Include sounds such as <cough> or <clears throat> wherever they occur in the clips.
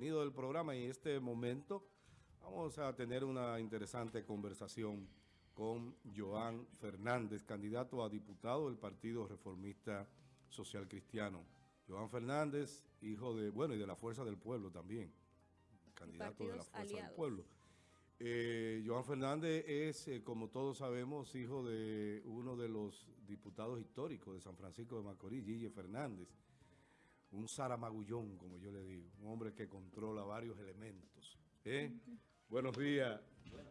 del programa y en este momento vamos a tener una interesante conversación con Joan Fernández, candidato a diputado del Partido Reformista Social Cristiano. Joan Fernández, hijo de, bueno, y de la Fuerza del Pueblo también, candidato de la Fuerza del Pueblo. Eh, Joan Fernández es, eh, como todos sabemos, hijo de uno de los diputados históricos de San Francisco de Macorís, Gille Fernández un zaramagullón, como yo le digo, un hombre que controla varios elementos. ¿eh? Buenos días. Bueno,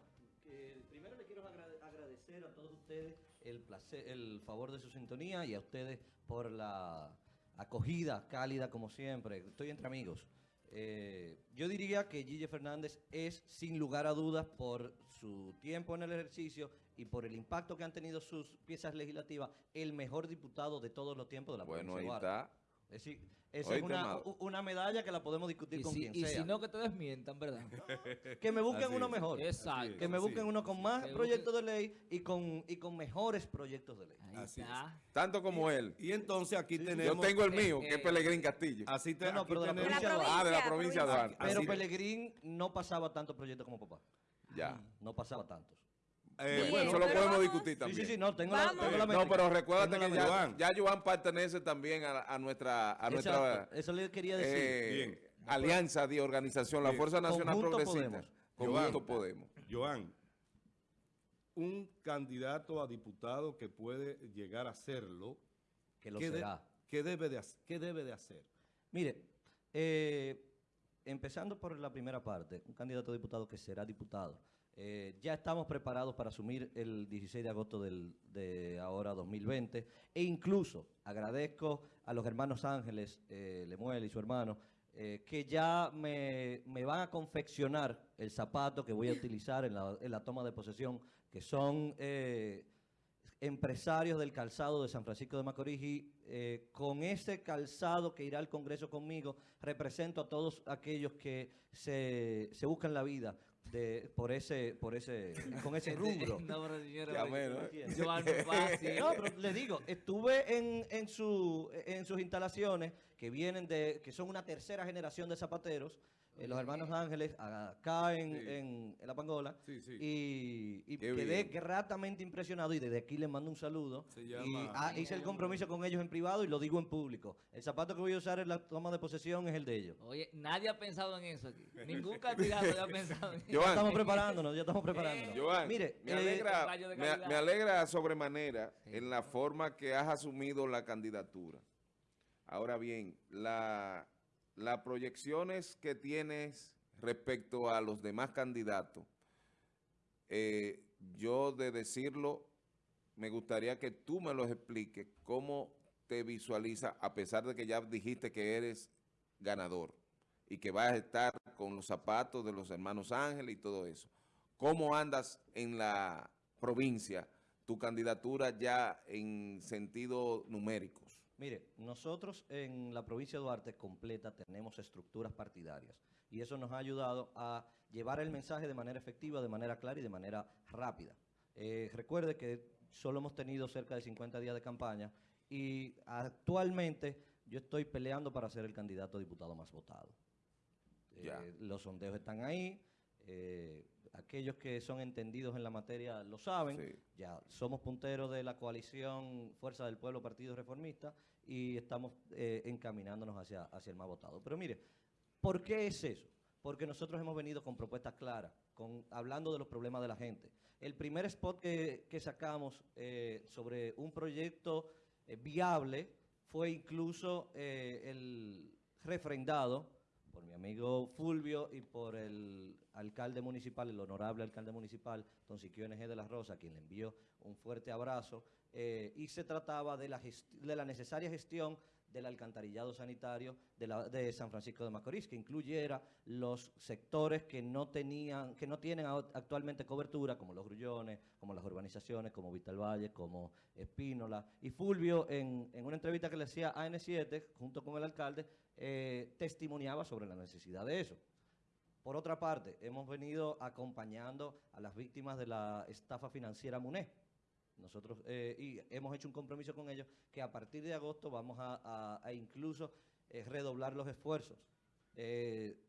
primero le quiero agradecer a todos ustedes el, placer, el favor de su sintonía y a ustedes por la acogida cálida como siempre. Estoy entre amigos. Eh, yo diría que Gille Fernández es, sin lugar a dudas, por su tiempo en el ejercicio y por el impacto que han tenido sus piezas legislativas, el mejor diputado de todos los tiempos de la Bueno, ahí está. Es decir, esa es una, una, medalla que la podemos discutir con quien sea. Y si no, que te desmientan, ¿verdad? <laughs> que me busquen uno mejor. Exacto. Que me busquen uno con más proyectos de ley y con, y con mejores proyectos de ley. así está. Tanto como él. Y entonces aquí tenemos... Yo tengo el mío, que es eh, Pelegrín Castillo. Así te, no, pero de la provincia de Ah, de la provincia de Duarte. Pero Pelegrín no pasaba tantos proyectos como papá. Ya. No pasaba tantos. Eh, bueno, eso lo podemos discutir también. Sí, sí, sí, no, tengo la, tengo la No, pero recuérdate que ya, ya Joan pertenece también a, a nuestra, a nuestra eso le quería decir. Eh, alianza de organización, la Fuerza Nacional Progresista. Conjunto Podemos. Joan, un candidato a diputado que puede llegar a serlo, que lo ¿qué, será. ¿qué, debe de, ¿Qué debe de hacer? Mire, eh, empezando por la primera parte, un candidato a diputado que será diputado, eh, ya estamos preparados para asumir el 16 de agosto del, de ahora 2020 e incluso agradezco a los hermanos Ángeles, eh, Lemuel y su hermano, eh, que ya me, van a confeccionar el zapato que voy a utilizar en la, en la toma de posesión, que son empresarios del calzado de San Francisco de Macorís. Y eh, con ese calzado que irá al Congreso conmigo, represento a todos aquellos que se, se buscan la vida de, por ese, por ese, con ese <laughs> rubro. no, pero <laughs> no, pero le digo, estuve en, en, su, en sus instalaciones que vienen de, que son una tercera generación de zapateros, eh, los hermanos Ángeles, acá en, en, La Pangola, y, y quedé gratamente impresionado y desde aquí les mando un saludo. y ah, hice el compromiso con ellos en privado y lo digo en público. El zapato que voy a usar en la toma de posesión es el de ellos. Oye, nadie ha pensado en eso aquí. Ningún candidato ha pensado en <laughs> eso. ya estamos preparándonos, ya estamos preparándonos. Joan, Mire, me, alegra, me, alegra sobremanera en la forma que has asumido la candidatura. Ahora bien, la, las proyecciones que tienes respecto a los demás candidatos, eh, yo de decirlo, me gustaría que tú me los expliques, cómo te visualiza, a pesar de que ya dijiste que eres ganador y que vas a estar con los zapatos de los hermanos Ángeles y todo eso. ¿Cómo andas en la provincia, tu candidatura ya en sentido numéricos? Mire, nosotros en la provincia de Duarte completa tenemos estructuras partidarias y eso nos ha ayudado a llevar el mensaje de manera efectiva, de manera clara y de manera rápida. Eh, recuerde que solo hemos tenido cerca de 50 días de campaña y actualmente yo estoy peleando para ser el candidato a diputado más votado. Eh, los sondeos están ahí, eh, aquellos que son entendidos en la materia lo saben, ya somos punteros de la coalición Fuerza del Pueblo Partido Reformista y estamos eh, encaminándonos hacia, hacia el más votado. Pero mire, ¿por qué es eso? Porque nosotros hemos venido con propuestas claras, con, hablando de los problemas de la gente. El primer spot que, que sacamos eh, sobre un proyecto viable fue incluso el refrendado por mi amigo Fulvio y por el alcalde municipal, el honorable alcalde municipal, don Siquio NG de la Rosa, quien le envió un fuerte abrazo, eh, y se trataba de la, de la necesaria gestión del alcantarillado sanitario de, San Francisco de Macorís, que incluyera los sectores que no tenían, que no tienen actualmente cobertura, como los grullones, como las urbanizaciones, como Vital Valle, como Espínola. Y Fulvio, en, en una entrevista que le hacía a N7, junto con el alcalde, eh, testimoniaba sobre la necesidad de eso. Por otra parte, hemos venido acompañando a las víctimas de la estafa financiera MUNE. Nosotros eh, y hemos hecho un compromiso con ellos que a partir de agosto vamos a, incluso eh, redoblar los esfuerzos.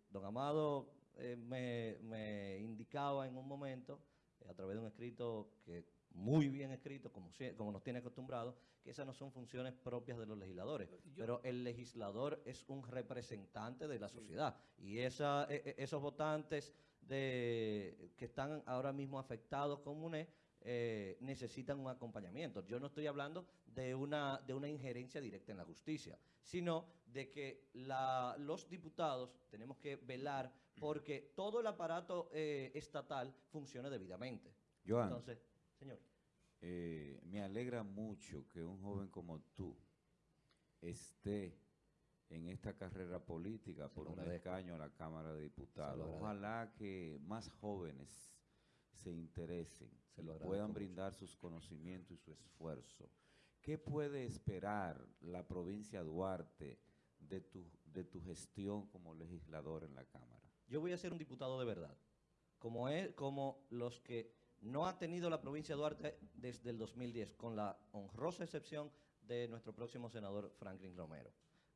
don Amado eh, me, me, indicaba en un momento, eh, a través de un escrito que muy bien escrito, como, como nos tiene acostumbrado, que esas no son funciones propias de los legisladores. pero el legislador es un representante de la sociedad. Y esa, e, e, esos votantes de, que están ahora mismo afectados con UNE eh, necesitan un acompañamiento. Yo no estoy hablando de una, de una injerencia directa en la justicia, sino de que la, los diputados tenemos que velar porque todo el aparato eh, estatal funcione debidamente. Entonces, señor. Eh, me alegra mucho que un joven como tú esté en esta carrera política por un escaño a la Cámara de Diputados. Ojalá que más jóvenes se interesen, se lo puedan brindar sus conocimientos y su esfuerzo. ¿Qué puede esperar la provincia de Duarte de tu, de tu gestión como legislador en la Cámara? Yo voy a ser un diputado de verdad, como, es, como los que no ha tenido la provincia de Duarte desde el 2010, con la honrosa excepción de nuestro próximo senador Franklin Romero.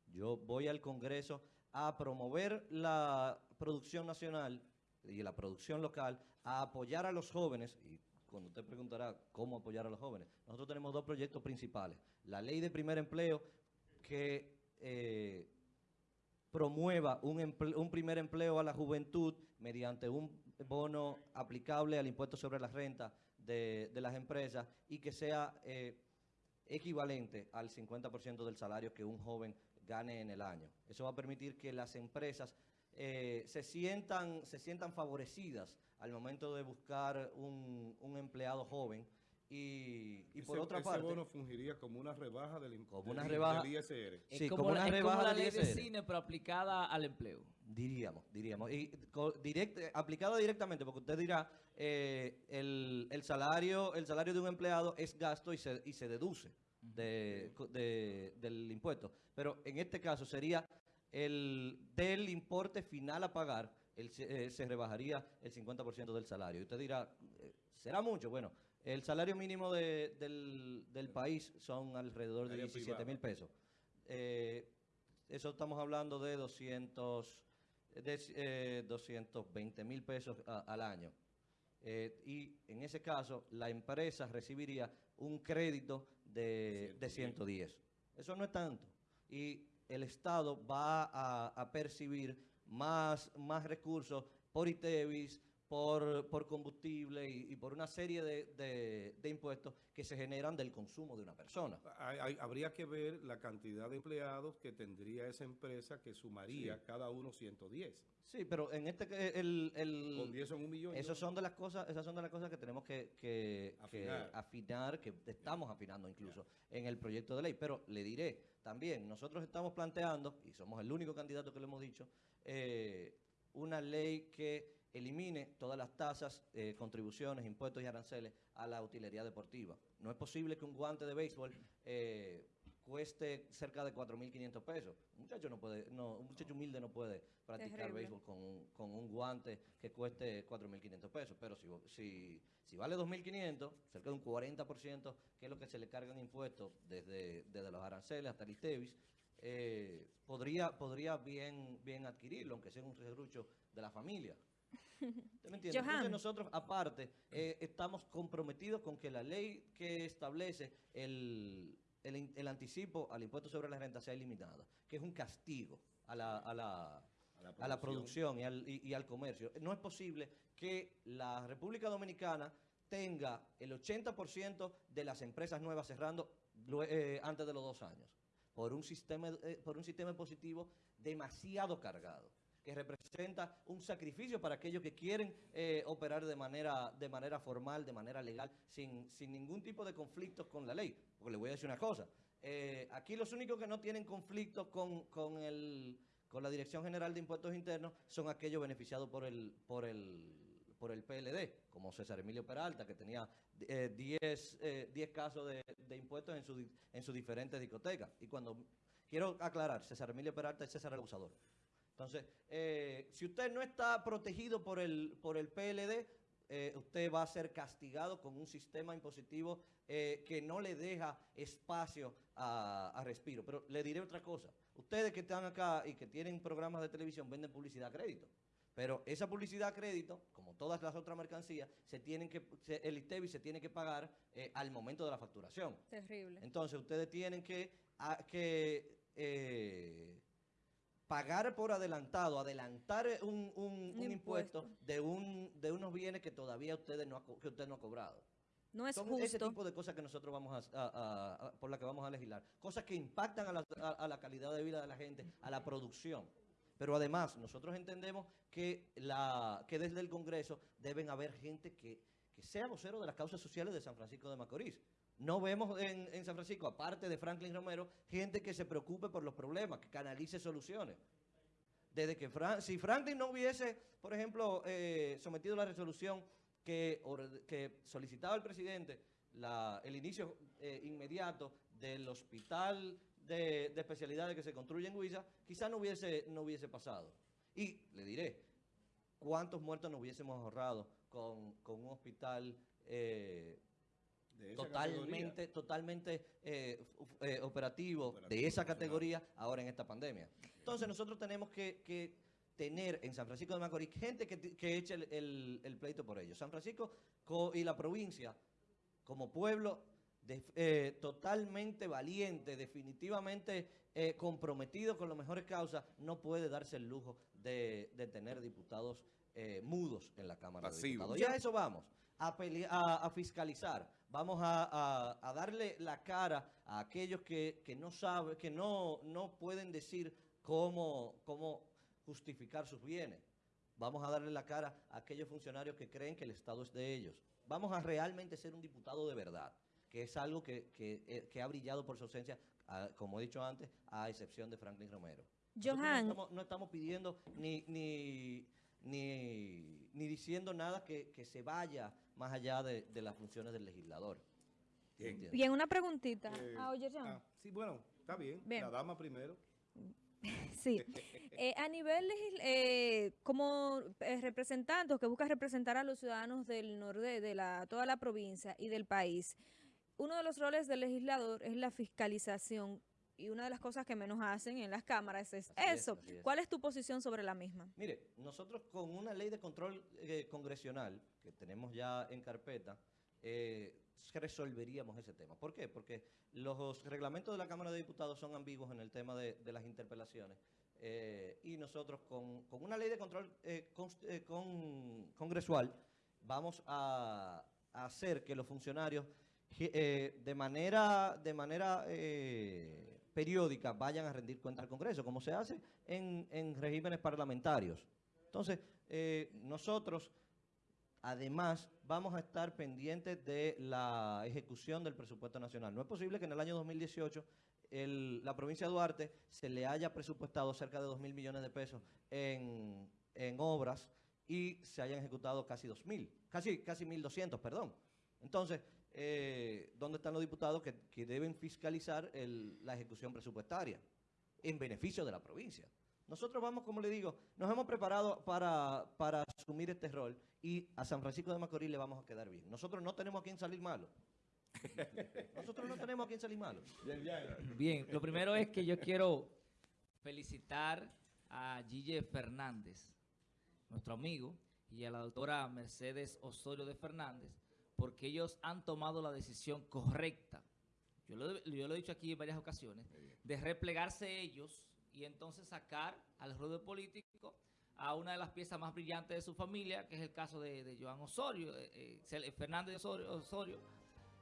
Yo voy al Congreso a promover la producción nacional y la producción local, a apoyar a los jóvenes, y cuando usted preguntará cómo apoyar a los jóvenes, nosotros tenemos dos proyectos principales. La ley de primer empleo que eh, promueva un, un primer empleo a la juventud mediante un bono aplicable al impuesto sobre la renta de, las empresas y que sea eh, equivalente al 50% del salario que un joven gane en el año. Eso va a permitir que las empresas eh, se, sientan, se sientan favorecidas al momento de buscar un, un empleado joven y, por otra parte... Ese bono fungiría como una rebaja del, como una rebaja, ISR. Sí, como, una rebaja la ley de cine, pero aplicada al empleo. Diríamos, diríamos. Y aplicada directamente, porque usted dirá, eh, el, el, salario, el salario de un empleado es gasto y se, y se deduce de, del impuesto. Pero en este caso sería el del importe final a pagar, el, eh, se rebajaría el 50% del salario. Y usted dirá, eh, ¿será mucho? Bueno, el salario mínimo del, del, país son alrededor de 17 mil pesos. Eh, eso estamos hablando de 200, de, 220 mil pesos al año. y en ese caso, la empresa recibiría un crédito de, de 110. Eso no es tanto. Y el Estado va a, percibir más, más recursos por ITEVIS, por, por combustible y, por una serie de, de, impuestos que se generan del consumo de una persona. habría que ver la cantidad de empleados que tendría esa empresa que sumaría cada uno 110. Sí, pero en este el, el con 10 son un millón. Esas son de las cosas, esas son de las cosas que tenemos que, que, afinar. que estamos afinando incluso en el proyecto de ley. Pero le diré también, nosotros estamos planteando, y somos el único candidato que lo hemos dicho, eh, una ley que elimine todas las tasas, eh, contribuciones, impuestos y aranceles a la utilería deportiva. No es posible que un guante de béisbol eh, cueste cerca de 4.500 pesos. Un muchacho, no puede, no, un muchacho humilde no puede practicar béisbol con un, con un guante que cueste 4.500 pesos. Pero si, si, si vale 2.500, cerca de un 40%, que es lo que se le cargan impuestos desde, desde los aranceles hasta el ITEVIS, eh, podría, podría bien, bien adquirirlo, aunque sea un serrucho de la familia. <laughs> ¿Usted me entiende? Entonces nosotros, aparte, eh, estamos comprometidos con que la ley que establece el, el, anticipo al impuesto sobre la renta sea eliminada, que es un castigo a la, a la, a la producción, y, al, y, al, comercio. No es posible que la República Dominicana tenga el 80% de las empresas nuevas cerrando eh, antes de los dos años, por un sistema, eh, por un sistema positivo demasiado cargado que representa un sacrificio para aquellos que quieren eh, operar de manera, de manera formal, de manera legal, sin, sin ningún tipo de conflictos con la ley. Porque le voy a decir una cosa, eh, aquí los únicos que no tienen conflictos con, con, con la Dirección General de Impuestos Internos son aquellos beneficiados por el, por el, por el PLD, como César Emilio Peralta, que tenía 10 eh, casos de, de, impuestos en, su, en sus diferentes discotecas. Y cuando, quiero aclarar, César Emilio Peralta es César el abusador. Entonces, eh, si usted no está protegido por el, por el PLD, eh, usted va a ser castigado con un sistema impositivo eh, que no le deja espacio a, respiro. Pero le diré otra cosa. Ustedes que están acá y que tienen programas de televisión venden publicidad a crédito. Pero esa publicidad a crédito, como todas las otras mercancías, se tienen que, el ISTEBI se tiene que pagar eh, al momento de la facturación. Terrible. Entonces, ustedes tienen que, que pagar por adelantado, adelantar un, impuesto, de, un, de unos bienes que todavía ustedes no que usted no ha cobrado. No es Son justo. ese tipo de cosas que nosotros vamos a, por las que vamos a legislar. Cosas que impactan a la, a la calidad de vida de la gente, a la producción. Pero además, nosotros entendemos que, la, que desde el Congreso deben haber gente que, que sea vocero de las causas sociales de San Francisco de Macorís. No vemos en, San Francisco, aparte de Franklin Romero, gente que se preocupe por los problemas, que canalice soluciones. Desde que si Franklin no hubiese, por ejemplo, eh, sometido la resolución que, solicitaba el presidente el inicio eh, inmediato del hospital de, especialidades que se construye en Huiza, quizás no hubiese, no hubiese pasado. Y le diré, ¿cuántos muertos nos hubiésemos ahorrado con, un hospital eh, totalmente, totalmente eh, eh, operativo, de esa categoría ahora en esta pandemia? Entonces nosotros tenemos que, tener en San Francisco de Macorís gente que, eche el, el, pleito por ello. San Francisco y la provincia, como pueblo, eh, totalmente valiente, definitivamente eh, comprometido con las mejores causas, no puede darse el lujo de, tener diputados eh, mudos en la Cámara de Diputados. Ya eso vamos, a, fiscalizar, vamos a, darle la cara a aquellos que, no saben, que no, no pueden decir cómo, cómo justificar sus bienes. Vamos a darle la cara a aquellos funcionarios que creen que el Estado es de ellos. Vamos a realmente ser un diputado de verdad que es algo que, eh, ha brillado por su ausencia, como he dicho antes, a excepción de Franklin Romero. Johan. No estamos, pidiendo ni, ni, ni, diciendo nada que, se vaya más allá de, las funciones del legislador. Bien, una preguntita. Eh, ah, oye, ah, sí, bueno, está bien. La dama primero. <laughs> Sí. Eh, a nivel, eh, como eh, representante que busca representar a los ciudadanos del norte, de la, toda la provincia y del país, uno de los roles del legislador es la fiscalización y una de las cosas que menos hacen en las cámaras es eso. ¿Cuál es tu posición sobre la misma? Mire, nosotros con una ley de control eh, congresional que tenemos ya en carpeta, eh, resolveríamos ese tema. ¿Por qué? Porque los reglamentos de la Cámara de Diputados son ambiguos en el tema de, las interpelaciones. Eh, y nosotros con, una ley de control congresual vamos a hacer que los funcionarios eh, de manera, de manera eh, periódica vayan a rendir cuenta al Congreso, como se hace en, regímenes parlamentarios. Entonces, eh, nosotros, además, vamos a estar pendientes de la ejecución del presupuesto nacional. No es posible que en el año 2018 la provincia de Duarte se le haya presupuestado cerca de 2 mil millones de pesos en, obras y se hayan ejecutado casi 2 mil, casi, casi 1.200, perdón. Entonces, eh, dónde están los diputados que, deben fiscalizar la ejecución presupuestaria en beneficio de la provincia. Nosotros vamos, como le digo, nos hemos preparado para, asumir este rol y a San Francisco de Macorís le vamos a quedar bien. Nosotros no tenemos a quien salir malo. Nosotros no tenemos a quien salir malo. Bien, lo primero es que yo quiero felicitar a Gille Fernández, nuestro amigo, y a la doctora Mercedes Osorio de Fernández, porque ellos han tomado la decisión correcta, yo lo, he dicho aquí en varias ocasiones, de replegarse ellos y entonces sacar al ruedo político a una de las piezas más brillantes de su familia, que es el caso de, Joan Osorio, eh, eh, Fernández Osorio,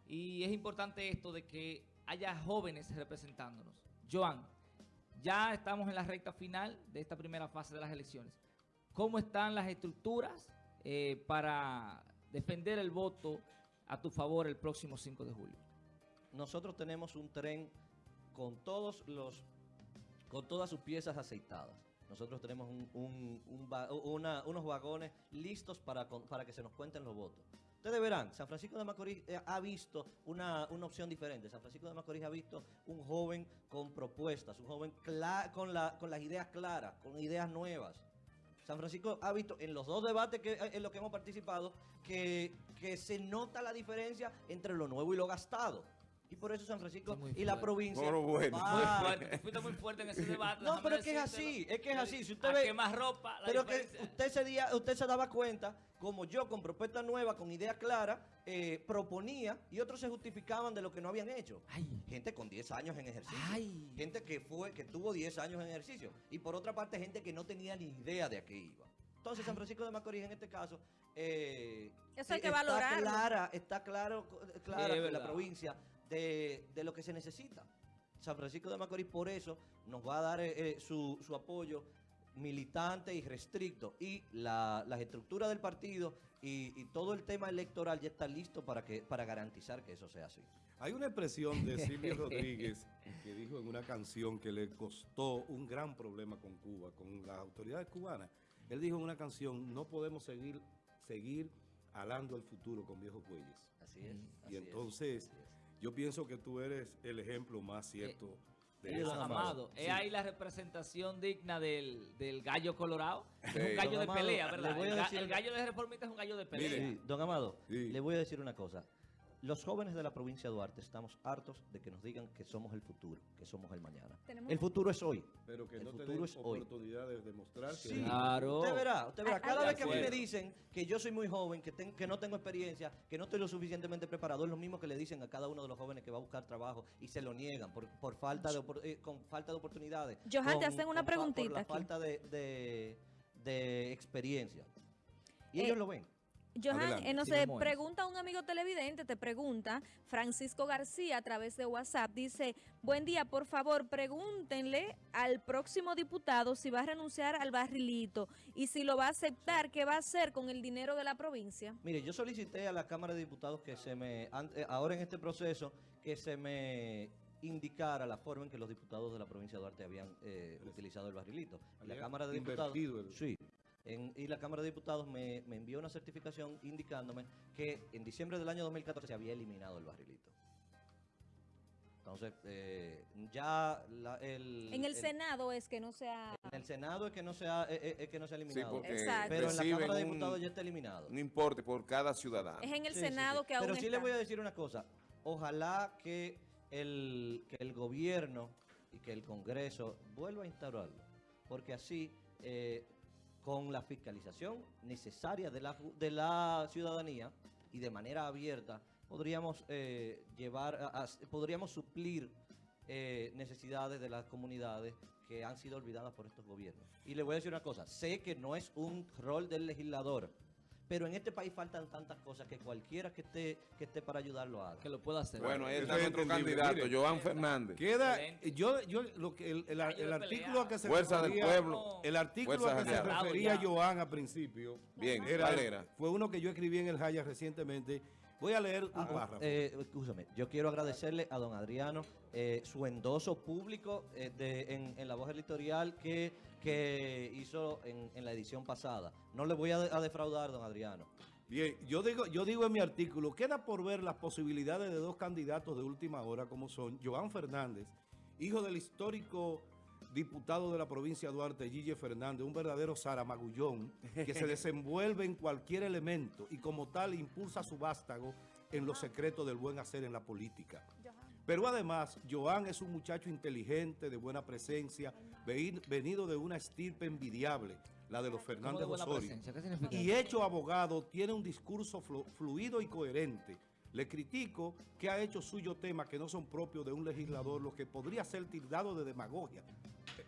Y es importante esto de que haya jóvenes representándonos. Joan, ya estamos en la recta final de esta primera fase de las elecciones. ¿Cómo están las estructuras eh, para defender el voto a tu favor el próximo 5 de julio? Nosotros tenemos un tren con todos los con todas sus piezas aceitadas. Nosotros tenemos unos vagones listos para, para que se nos cuenten los votos. Ustedes verán, San Francisco de Macorís eh, ha visto una, opción diferente. San Francisco de Macorís ha visto un joven con propuestas, un joven con las ideas claras, con ideas nuevas. San Francisco ha visto en los dos debates que, en los que hemos participado que, que se nota la diferencia entre lo nuevo y lo gastado. Y por eso San Francisco y la provincia... Pero bueno. Muy fuerte, fuiste muy fuerte en ese <laughs> debate. No, pero es que es así, es que es así. Si usted ve... quemar ropa, la Pero que diferencia. usted se, día, usted se daba cuenta, como yo, con propuesta nueva, con idea clara, eh, proponía y otros se justificaban de lo que no habían hecho. Ay. Gente con 10 años en ejercicio. Ay. Gente que fue que tuvo 10 años en ejercicio. Y por otra parte, gente que no tenía ni idea de a qué iba. Entonces, San Francisco de Macorís, en este caso, eh, Eso hay que está valorarlo. Clara, está claro, clara Sí, es la provincia de, de lo que se necesita. San Francisco de Macorís por eso nos va a dar eh, eh, su, su apoyo militante y restricto. Y la, las estructuras del partido y, y todo el tema electoral ya está listo para, que, para garantizar que eso sea así. Hay una expresión de Silvio <laughs> Rodríguez que dijo en una canción que le costó un gran problema con Cuba, con las autoridades cubanas. Él dijo en una canción, no podemos seguir, seguir alando el futuro con viejos bueyes. Así es. Y así es, entonces, así es. Yo pienso que tú eres el ejemplo más cierto de Eh, esa don frase. Amado, Sí. es ahí la representación digna del, del gallo colorado. Sí. Es un gallo Don de Amado, pelea, le ¿verdad? El, ga- decir el una- gallo de reformista es un gallo de pelea. Mire. Sí, don Amado, Sí. le voy a decir una cosa. Los jóvenes de la provincia de Duarte estamos hartos de que nos digan que somos el futuro, que somos el mañana. Tenemos- El futuro es hoy. Pero que El no futuro es hoy. oportunidad de demostrar que Sí, eres- Claro. usted verá, usted verá. Ah, Cada ah, vez que a mí me dicen que yo soy muy joven, que, ten- que no tengo experiencia, que no estoy lo suficientemente preparado, es lo mismo que le dicen a cada uno de los jóvenes que va a buscar trabajo y se lo niegan por, por falta de opor- eh, con falta de oportunidades. Johan, te hacen una con fa- Por preguntita la aquí. falta de, de- de experiencia. Y Eh, ellos lo ven. Johan, Adelante. eh, mismo es. pregunta un amigo televidente, te pregunta, Francisco García a través de WhatsApp, dice, buen día, por favor, pregúntenle al próximo diputado si va a renunciar al barrilito y si lo va a aceptar, ¿qué va a hacer con el dinero de la provincia? Mire, yo solicité a la Cámara de Diputados que se me, an- eh, ahora en este proceso, que se me indicara la forma en que los diputados de la provincia de Duarte habían eh, utilizado el barrilito. La Cámara de Diputados, invertido el- sí, en- y la Cámara de Diputados me, me envió una certificación indicándome que en diciembre del año 2014 se había eliminado el barrilito. Entonces, eh, ya la- el, En el el- Senado es que no sea... en el Senado es que no se ha, eh, eh, es que no se ha Sí, eliminado. porque Exacto. pero en la Cámara de un- Diputados ya está eliminado. un importe por cada ciudadano. Es en el Sí, sí, Senado sí. que aún Pero sí está. le voy a decir una cosa. Ojalá que el, que el gobierno y que el Congreso vuelva a instaurarlo. Porque así, eh, con la fiscalización necesaria de la, de la ciudadanía y de manera abierta, podríamos eh, llevar, a- podríamos suplir eh, necesidades de las comunidades que han sido olvidadas por estos gobiernos. Y le voy a decir una cosa, sé que no es un rol del legislador, pero en este país faltan tantas cosas que cualquiera que esté, que esté para ayudarlo haga. Que lo pueda hacer. Bueno, está es nuestro candidato, Mire. Joan Fernández. Queda, yo, yo, lo que el, el- artículo a que se Fuerza del refería- pueblo. El artículo a que se refería. Joan al principio Bien, era, ¿cuál era? fue uno que yo escribí en el Jaya recientemente. Voy a leer un Ah, párrafo. eh, escúchame, yo quiero agradecerle a don Adriano eh, su endoso público eh, de- en, en la voz editorial que, que hizo en, en la edición pasada. No le voy a defraudar, don Adriano. Bien, yo digo, yo digo en mi artículo, queda por ver las posibilidades de dos candidatos de última hora, como son Joan Fernández, hijo del histórico diputado de la provincia de Duarte, Gille Fernández, un verdadero zaramagullón, que se <laughs> desenvuelve en cualquier elemento y como tal impulsa su vástago en los secretos del buen hacer en la política. Pero además, Joan es un muchacho inteligente, de buena presencia, venido de una estirpe envidiable, la de los ¿Cómo de Fernández Osorio. Y hecho abogado, tiene un discurso flu- fluido y coherente. Le critico que ha hecho suyo temas que no son propios de un legislador, lo que podría ser tildado de demagogia.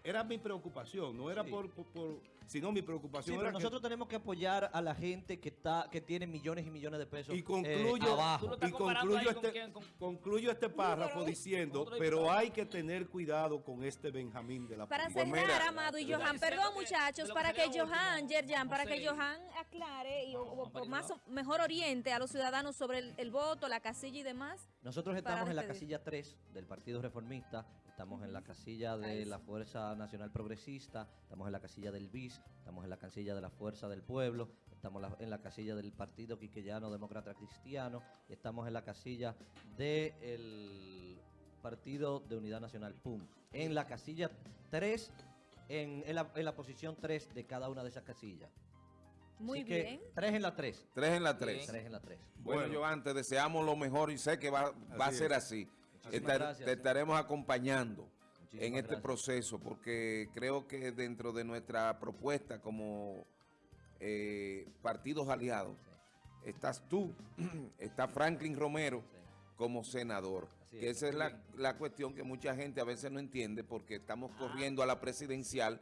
Era mi preocupación, no era Sí. por, por- por- sino mi Sí, preocupación pero era que- nosotros tenemos que apoyar a la gente que está que tiene millones y millones de pesos y eh, concluyo, abajo. y concluyo con este, quién, con- concluyo este párrafo diciendo, pero hay que tener cuidado con este Benjamín de la Para política". Pues cerrar, Amado y Johan, perdón que muchachos, para que Johan, Yerjan, para que. Johan aclare y No, o- o más mejor oriente a los ciudadanos sobre el, el voto, la casilla y demás. Nosotros estamos en la casilla 3 del Partido Reformista, estamos en la casilla de la sí. Fuerza Nacional Progresista, estamos en la casilla del BIS, estamos en la casilla de la Fuerza del Pueblo, estamos en la casilla del Partido Quiqueyano Demócrata Cristiano y estamos en la casilla del Partido de Unidad Nacional, PUM. En la casilla 3, en, en la, en la posición 3 de cada una de esas casillas. Muy Así que, bien. 3 en la 3. Tres en la tres. 3 en la 3. Bueno, Bueno. Joan, te deseamos lo mejor y sé que va, va a Así ser es. así. Estar- gracias. te estaremos acompañando Muchísimas en este gracias. proceso porque creo que dentro de nuestra propuesta como eh, partidos aliados estás tú, <clears throat> está Franklin Romero como senador. Que esa es la, la cuestión que mucha gente a veces no entiende porque estamos Ah. corriendo a la presidencial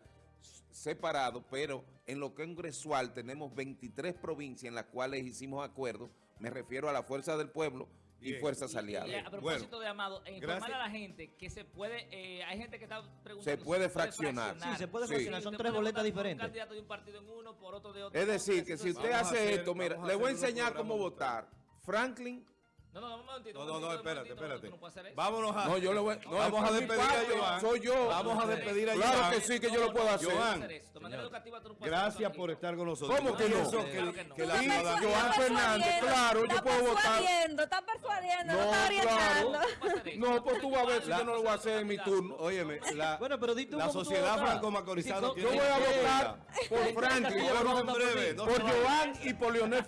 separado, pero en lo congresual tenemos 23 provincias en las cuales hicimos acuerdos, me refiero a la Fuerza del Pueblo y Bien. Fuerzas Y- y Aliadas. a propósito de Amado, e informar gracias. a la gente que se puede, eh, hay gente que está preguntando. Se si puede fraccionar. Sí, se puede Sí. fraccionar, son tres boletas diferentes. Un candidato de un partido en uno, por otro de otro. Es decir, que si usted hace hacer- esto, mira, le voy a enseñar cómo votar. Franklin, No, no, no, un momentito. No, no, no, espérate, espérate. no. Vámonos a... no, yo le voy no, Vamos es a despedir a Joan. Soy yo. Vamos a despedir a Claro Joan. que sí, que yo lo puedo hacer. Joan, De manera Señor. educativa, tú no puedes Gracias por estar con nosotros. ¿Cómo que no? Claro que, la Joan Fernández, claro, yo puedo votar. persuadiendo, Estás persuadiendo, no, No, estás orientando. claro. No, pues tú vas a ver si yo no lo voy a hacer en mi turno. Óyeme, la, Bueno, pero di tú la sociedad tiene Yo voy a votar por <laughs> Franklin, por. Joan y por Leonel.